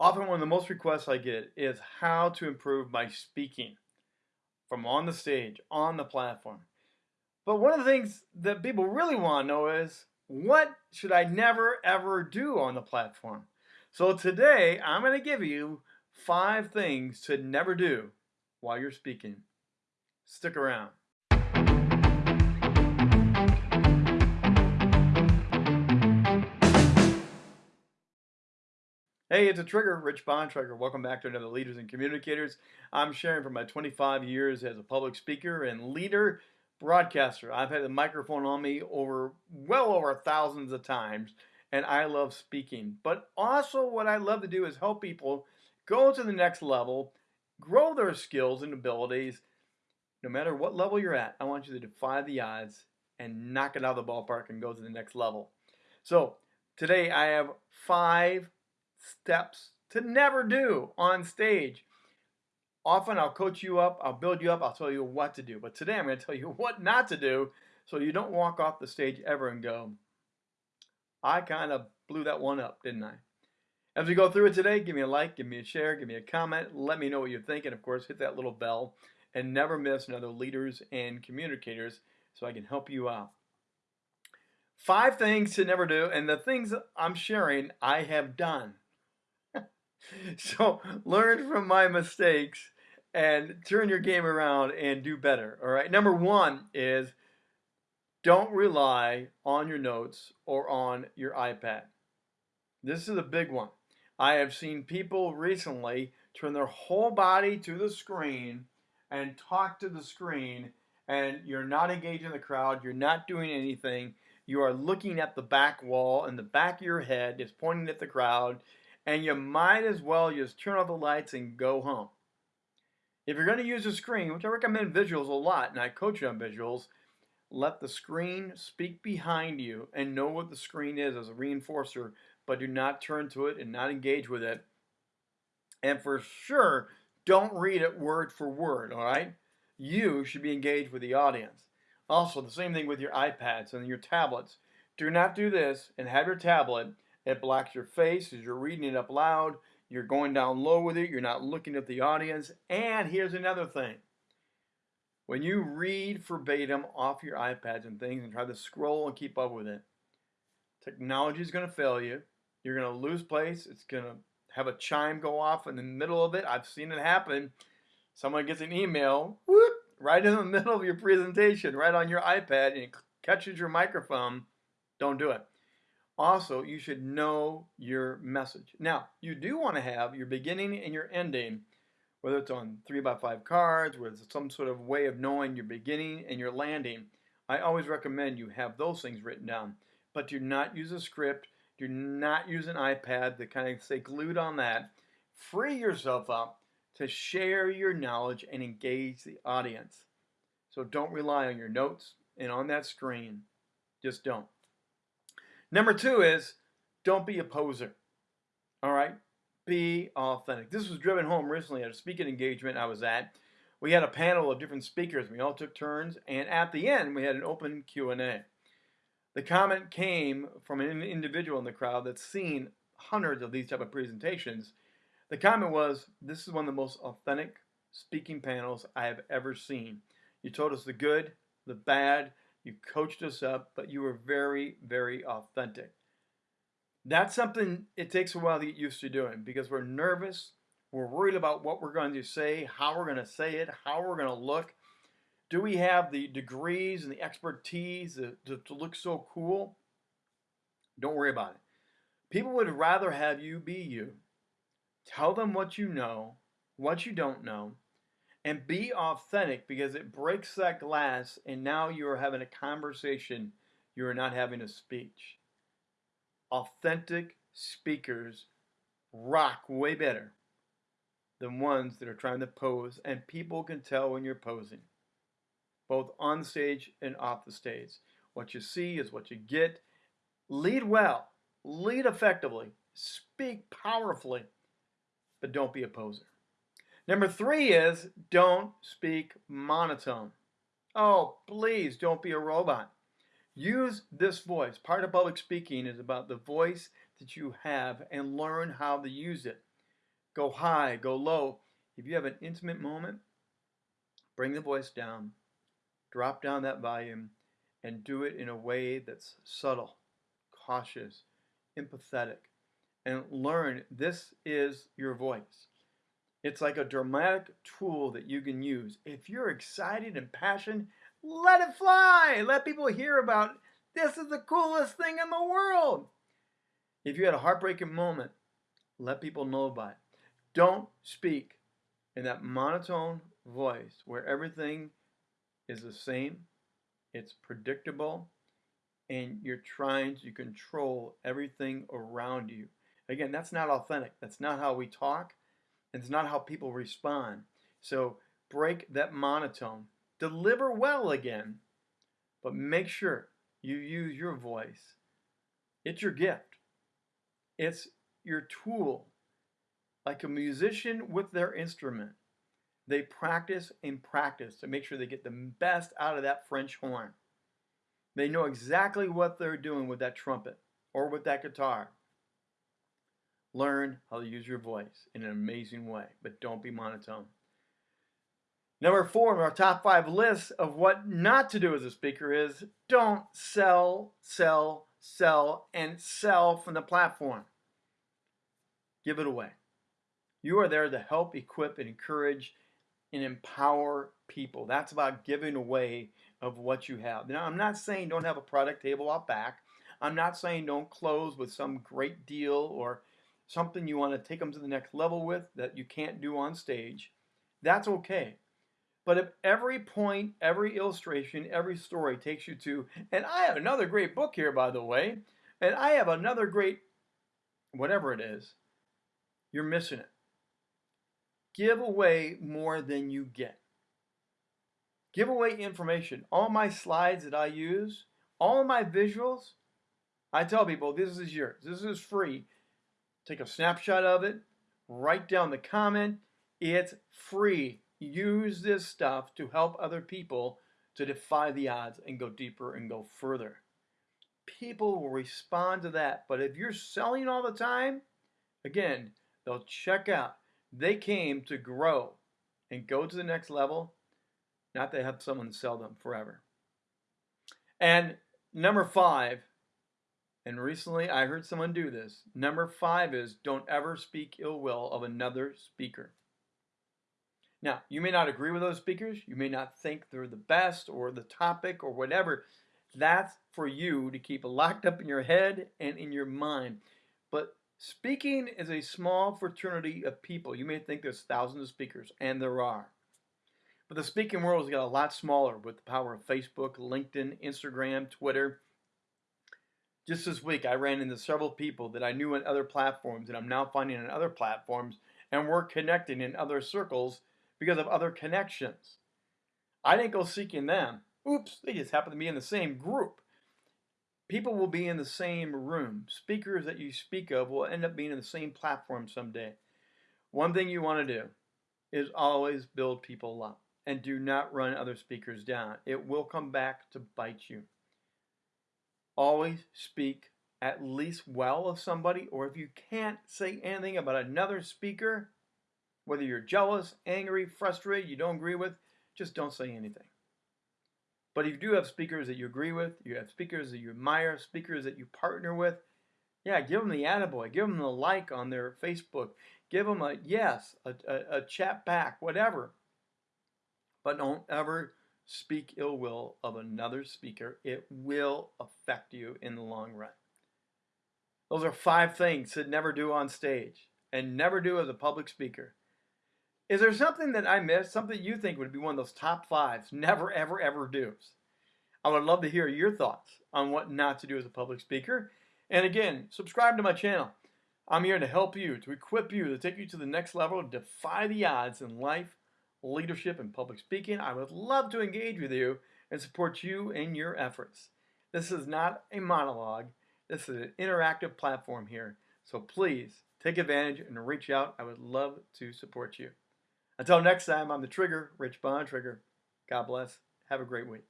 Often one of the most requests I get is how to improve my speaking from on the stage, on the platform. But one of the things that people really want to know is what should I never ever do on the platform? So today I'm going to give you five things to never do while you're speaking. Stick around. Hey, it's a trigger, Rich Bontrager. Welcome back to another Leaders and Communicators. I'm sharing from my 25 years as a public speaker and leader broadcaster. I've had the microphone on me over well over thousands of times, and I love speaking. But also, what I love to do is help people go to the next level, grow their skills and abilities. No matter what level you're at, I want you to defy the odds and knock it out of the ballpark and go to the next level. So, today I have five steps to never do on stage. Often I'll coach you up, I'll build you up, I'll tell you what to do. But today I'm going to tell you what not to do so you don't walk off the stage ever and go, I kind of blew that one up, didn't I? As we go through it today, give me a like, give me a share, give me a comment, let me know what you're thinking. Of course, hit that little bell and never miss another leaders and communicators so I can help you out. Five things to never do, and the things I'm sharing, I have done. so learn from my mistakes and turn your game around and do better. All right. Number one is don't rely on your notes or on your iPad. This is a big one. I have seen people recently turn their whole body to the screen and talk to the screen, and you're not engaging the crowd, you're not doing anything. You are looking at the back wall, and the back of your head is pointing at the crowd, and you might as well just turn off the lights and go home. If you're going to use a screen, which I recommend visuals a lot, and I coach you on visuals, let the screen speak behind you and know what the screen is as a reinforcer, but do not turn to it and not engage with it. And for sure, don't read it word for word, all right? You should be engaged with the audience. Also, the same thing with your iPads and your tablets. Do not do this and have your tablet it blocks your face as you're reading it up loud. You're going down low with it. You're not looking at the audience. And here's another thing. When you read verbatim off your iPads and things and try to scroll and keep up with it, technology is going to fail you. You're going to lose place. It's going to have a chime go off in the middle of it. I've seen it happen. Someone gets an email, whoop, right in the middle of your presentation, right on your iPad, and it catches your microphone. Don't do it. Also, you should know your message. Now, you do want to have your beginning and your ending, whether it's on 3 by 5 cards, whether it's some sort of way of knowing your beginning and your landing. I always recommend you have those things written down. But do not use a script. Do not use an iPad to kind of stay glued on that. Free yourself up to share your knowledge and engage the audience. So don't rely on your notes and on that screen. Just don't. Number two is don't be a poser. All right? Be authentic. This was driven home recently at a speaking engagement I was at. We had a panel of different speakers. We all took turns, and at the end, we had an open Q&A. The comment came from an individual in the crowd that's seen hundreds of these type of presentations. The comment was, this is one of the most authentic speaking panels I have ever seen. You told us the good, the bad, you coached us up, but you were very, very authentic. That's something it takes a while to get used to doing because we're nervous. We're worried about what we're going to say, how we're going to say it, how we're going to look. Do we have the degrees and the expertise to, to, to look so cool? Don't worry about it. People would rather have you be you. Tell them what you know, what you don't know, and be authentic because it breaks that glass and now you are having a conversation you are not having a speech. Authentic speakers rock way better than ones that are trying to pose and people can tell when you're posing both on stage and off the stage. What you see is what you get. Lead well lead effectively speak powerfully but don't be a poser Number three is don't speak monotone. Oh, please don't be a robot. Use this voice. Part of public speaking is about the voice that you have and learn how to use it. go high, go low. If you have an intimate moment, bring the voice down, drop down that volume, and do it in a way that's subtle, cautious, empathetic, and learn this is your voice. It's like a dramatic tool that you can use. If you're excited and passionate, let it fly. Let people hear about this is the coolest thing in the world. If you had a heartbreaking moment, let people know about it. Don't speak in that monotone voice where everything is the same, it's predictable, and you're trying to control everything around you. Again, that's not authentic. That's not how we talk. And it's not how people respond. So break that monotone. Deliver well again, but make sure you use your voice. It's your gift. It's your tool. Like a musician with their instrument, they practice and practice to make sure they get the best out of that French horn. They know exactly what they're doing with that trumpet or with that guitar. Learn how to use your voice in an amazing way, but don't be monotone. Number four on our top five list of what not to do as a speaker is don't sell, sell, sell, and sell from the platform. Give it away. You are there to help, equip, and encourage and empower people. That's about giving away of what you have. Now, I'm not saying don't have a product table out back. I'm not saying don't close with some great deal or something you want to take them to the next level with that you can't do on stage. That's okay. But if every point, every illustration, every story takes you to, and I have another great book here, by the way, and I have another great, whatever it is, you're missing it. Give away more than you get. Give away information. All my slides that I use, all my visuals, I tell people this is yours. This is free. Take a snapshot of it, write down the comment. It's free. Use this stuff to help other people to defy the odds and go deeper and go further. People will respond to that. But if you're selling all the time, again, they'll check out. They came to grow and go to the next level, not to have someone sell them forever. And number five, and recently I heard someone do this. Number five is don't ever speak ill will of another speaker. Now, you may not agree with those speakers. You may not think they're the best or the topic or whatever. That's for you to keep locked up in your head and in your mind. But speaking is a small fraternity of people. You may think there's thousands of speakers, and there are. But the speaking world has got a lot smaller with the power of Facebook, LinkedIn, Instagram, Twitter. Just this week, I ran into several people that I knew on other platforms and I'm now finding on other platforms, and we're connecting in other circles because of other connections. I didn't go seeking them. Oops, they just happen to be in the same group. People will be in the same room. Speakers that you speak of will end up being in the same platform someday. One thing you want to do is always build people up and do not run other speakers down. It will come back to bite you. Always speak at least well of somebody, or if you can't say anything about another speaker, whether you're jealous, angry, frustrated, you don't agree with, just don't say anything. But if you do have speakers that you agree with, you have speakers that you admire, speakers that you partner with, yeah, give them the attaboy, give them the like on their Facebook, give them a yes, a, a, a chat back, whatever. But don't ever speak ill will of another speaker. It will affect you in the long run. Those are five things to never do on stage and never do as a public speaker. Is there something that I missed, something you think would be one of those top fives, never, ever, ever do's? I would love to hear your thoughts on what not to do as a public speaker. And again, subscribe to my channel. I'm here to help you, to equip you, to take you to the next level, defy the odds in life, leadership, and public speaking. I would love to engage with you and support you in your efforts. This is not a monologue. This is an interactive platform here. So please take advantage and reach out. I would love to support you. Until next time, I'm the Trigger, Rich Bontrager. God bless. Have a great week.